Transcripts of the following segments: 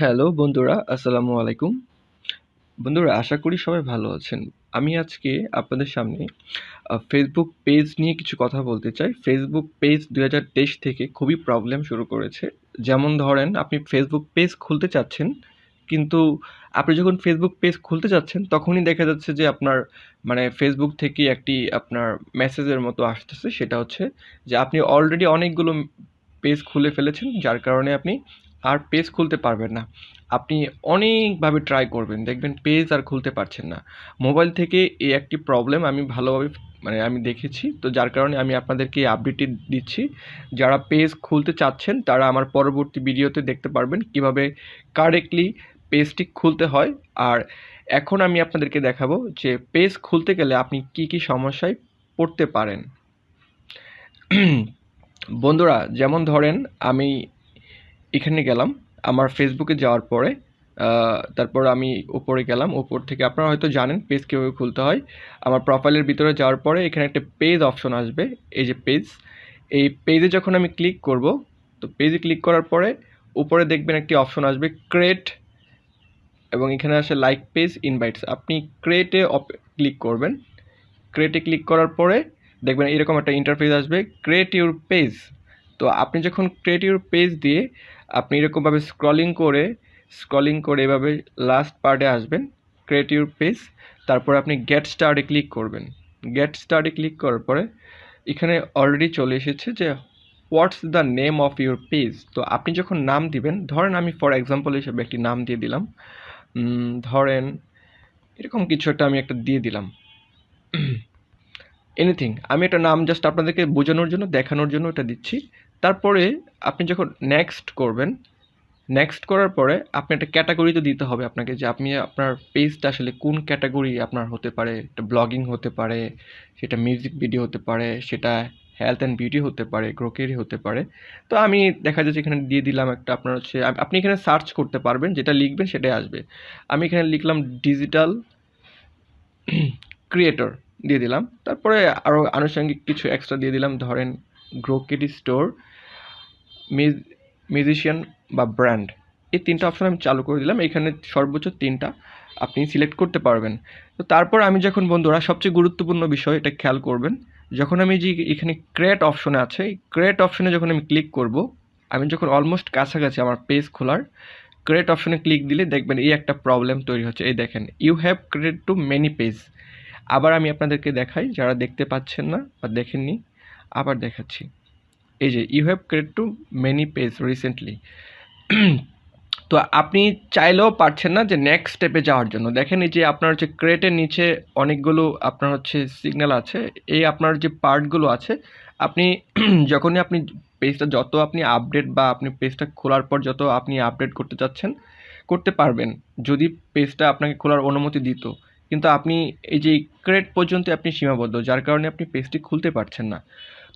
Hello বন্ধুরা, আসসালামু আলাইকুম। বন্ধুরা, আশা করি সবাই ভালো আছেন। আমি আজকে আপনাদের সামনে ফেসবুক পেজ নিয়ে কিছু কথা বলতে চাই। ফেসবুক পেজ দু হাজার তেইশ থেকে খুবই প্রবলেম শুরু করেছে। যেমন ধরেন, আপনি ফেসবুক পেজ খুলতে চাচ্ছেন, কিন্তু আপনি যখন ফেসবুক পেজ খুলতে যাচ্ছেন, তখনই দেখা যাচ্ছে যে আপনার মানে ফেসবুক থেকে একটি আপনার মেসেজের মতো আসতেছে। সেটা হচ্ছে যে আপনি অলরেডি অনেকগুলো পেজ খুলে ফেলেছেন, যার কারণে আপনি আর পেজ খুলতে পারবেন না। আপনি অনেকভাবে ট্রাই করবেন, দেখবেন পেজ আর খুলতে পারছেন না। মোবাইল থেকে এই একটি প্রবলেম আমি ভালোভাবে মানে আমি দেখেছি, তো যার কারণে আমি আপনাদেরকে এই আপডেটটি দিচ্ছি। যারা পেজ খুলতে চাচ্ছেন, তারা আমার পরবর্তী ভিডিওতে দেখতে পারবেন কীভাবে কারেক্টলি পেজটি খুলতে হয়। আর এখন আমি আপনাদেরকে দেখাবো যে পেজ খুলতে গেলে আপনি কি কি সমস্যায় পড়তে পারেন। বন্ধুরা, যেমন ধরেন আমি এখানে গেলাম। আমার ফেসবুকে যাওয়ার পরে তারপর আমি উপরে গেলাম। উপর থেকে আপনারা হয়তো জানেন পেজ কীভাবে খুলতে হয়। আমার প্রোফাইলের ভিতরে যাওয়ার পরে এখানে একটা পেজ অপশন আসবে, এই যে পেজ এই পেজে যখন আমি ক্লিক করব, তো পেজে ক্লিক করার পরে উপরে দেখবেন একটি অপশন আসবে ক্রেট এবং এখানে আসে লাইক পেজ ইনভাইটস আপনি ক্রিয়েটে ক্লিক করবেন। ক্রেটে ক্লিক করার পরে দেখবেন এরকম একটা ইন্টারফেস আসবে ক্রিয়েট ইউর পেজ তো আপনি যখন ক্রিয়েট ইউর পেজ দিয়ে আপনি এরকমভাবে স্ক্রলিং করে স্ক্রলিং করে এভাবে লাস্ট পার্টে আসবেন ক্রিয়েট ইউর পেজ তারপর আপনি গেট স্টার্টে ক্লিক করবেন। গেট স্টার্টে ক্লিক করার পরে এখানে অলরেডি চলে এসেছে যে what's the name of your page তো আপনি যখন নাম দিবেন, ধরেন আমি ফর এক্সাম্পল হিসেবে একটি নাম দিয়ে দিলাম। ধরেন এরকম কিছু একটা আমি একটা দিয়ে দিলাম। এনিথিং আমি একটা নাম জাস্ট আপনাদেরকে বোঝানোর জন্য, দেখানোর জন্য এটা দিচ্ছি। তারপরে আপনি যখন নেক্সট করবেন নেক্সট করার পরে আপনি একটা ক্যাটাগরি তো দিতে হবে আপনাকে যে আপনি আপনার পেজটা আসলে কোন ক্যাটাগরি আপনার হতে পারে। এটা ব্লগিং হতে পারে, সেটা মিউজিক ভিডিও হতে পারে, সেটা হেলথ অ্যান্ড বিউটি হতে পারে গ্রোকেরি হতে পারে। তো আমি দেখা যাচ্ছে এখানে দিয়ে দিলাম একটা আপনার হচ্ছে, আপনি এখানে সার্চ করতে পারবেন, যেটা লিখবেন সেটাই আসবে। আমি এখানে লিখলাম ডিজিটাল ক্রিয়েটর দিয়ে দিলাম। তারপরে আরও আনুষঙ্গিক কিছু এক্সট্রা দিয়ে দিলাম, ধরেন গ্রোকেরি স্টোর মিউজিশিয়ান বা ব্র্যান্ড এই তিনটা অপশন আমি চালু করে দিলাম। এখানে সর্বোচ্চ তিনটা আপনি সিলেক্ট করতে পারবেন। তো তারপর আমি যখন, বন্ধুরা, সবচেয়ে গুরুত্বপূর্ণ বিষয়, এটা খেয়াল করবেন, যখন আমি যে এখানে ক্রেট অপশনে আছে এই ক্রিয়েট অপশনে যখন আমি ক্লিক করব, আমি যখন অলমোস্ট কাছাকাছি আমার পেজ খোলার ক্রেট অপশনে ক্লিক দিলে দেখবেন এই একটা প্রবলেম তৈরি হচ্ছে। এই দেখেন you have create too many page আবার আমি আপনাদেরকে দেখাই, যারা দেখতে পাচ্ছেন না বা দেখেননি আবার দেখাচ্ছি। এই যে you have create too many page recently তো আপনি চাইলেও পারছেন না যে নেক্সট স্টেপে যাওয়ার জন্য। দেখেন এই যে আপনার হচ্ছে ক্রেটের নিচে অনেকগুলো আপনার হচ্ছে সিগন্যাল আছে। এই আপনার যে পার্টগুলো আছে, আপনি যখনই আপনি পেজটা যত আপনি আপডেট বা আপনি পেজটা খোলার পর যত আপনি আপডেট করতে চাচ্ছেন, করতে পারবেন। যদি পেজটা আপনাকে খোলার অনুমতি দিত। কিন্তু আপনি এই যে ক্রেট পর্যন্ত আপনি সীমাবদ্ধ, যার কারণে আপনি পেজটি খুলতে পারছেন না।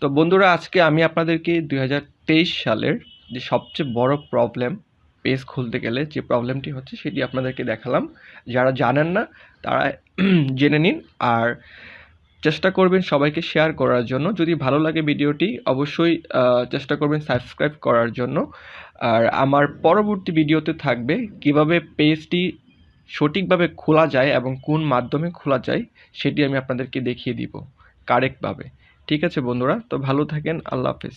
তো বন্ধুরা, আজকে আমি আপনাদেরকে দু হাজার তেইশ সালের যে সবচেয়ে বড় প্রবলেম পেজ খুলতে গেলে যে প্রবলেমটি হচ্ছে সেটি আপনাদেরকে দেখালাম। যারা জানেন না, তারা জেনে নিন আর চেষ্টা করবেন সবাইকে শেয়ার করার জন্য। যদি ভালো লাগে ভিডিওটি, অবশ্যই চেষ্টা করবেন সাবস্ক্রাইব করার জন্য। আর আমার পরবর্তী ভিডিওতে থাকবে কীভাবে পেজটি সঠিকভাবে খোলা যায় এবং কোন মাধ্যমে খোলা যায়, সেটি আমি আপনাদেরকে দেখিয়ে দিব কারেক্টভাবে ঠিক আছে বন্ধুরা তো ভালো থাকেন আল্লাহ হাফেজ।